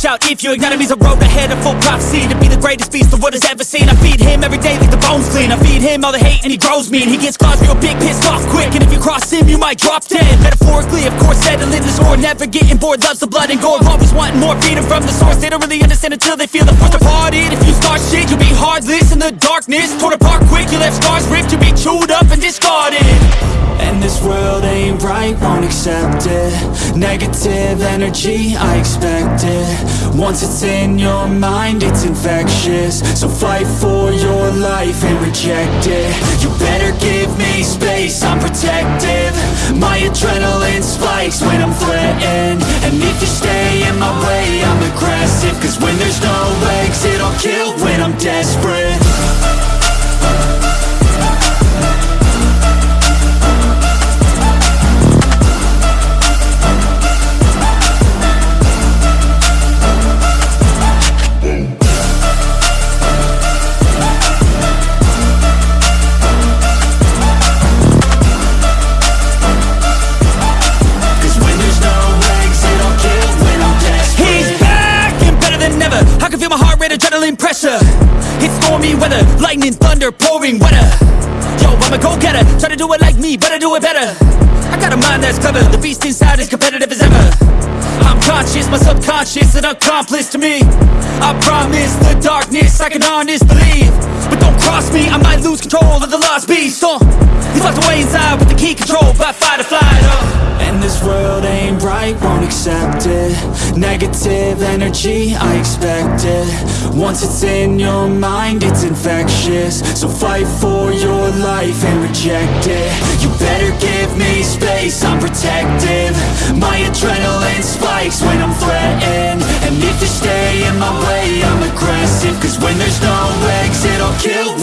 watch out if your enemy's a road ahead of full prophecy To be the greatest beast the world has ever seen. I feed him every day like the bones clean. I feed him all the hate and he grows me And he gets claws real big, pissed off quick. And if you cross him, you might drop dead. Metaphorically, of course, settling the score Never getting bored, loves the blood and gore Always wanting more, feeding from the source. They don't really understand until they feel the force departed. If you start shit, you'll be heartless in the darkness. Torn apart quick, you left scars ripped You'll be chewed up and discarded this world ain't right, won't accept it. Negative energy, I expect it. Once it's in your mind, it's infectious. So fight for your life and reject it. You better give me space, I'm protective. My adrenaline spikes when I'm threatened. And if you stay in my way, I'm aggressive. Cause when there's no exit, I'll kill when I'm desperate heart rate, adrenaline pressure. It's stormy weather, lightning, thunder, pouring weather. Yo, I'm a go-getter, try to do it like me, but I do it better. I got a mind that's clever, the beast inside is competitive as ever. I'm conscious, my subconscious, an accomplice to me. I promise the darkness, I can honest believe. But don't cross me, I might lose control of the lost beast. Uh, He's locked away inside with the key controlled by fight or flight uh. And this world I won't accept it. Negative energy, I expect it. Once it's in your mind, it's infectious. So fight for your life and reject it. You better give me space, I'm protective. My adrenaline spikes when I'm threatened. And if you stay in my way, I'm aggressive. Cause when there's no exit, I'll kill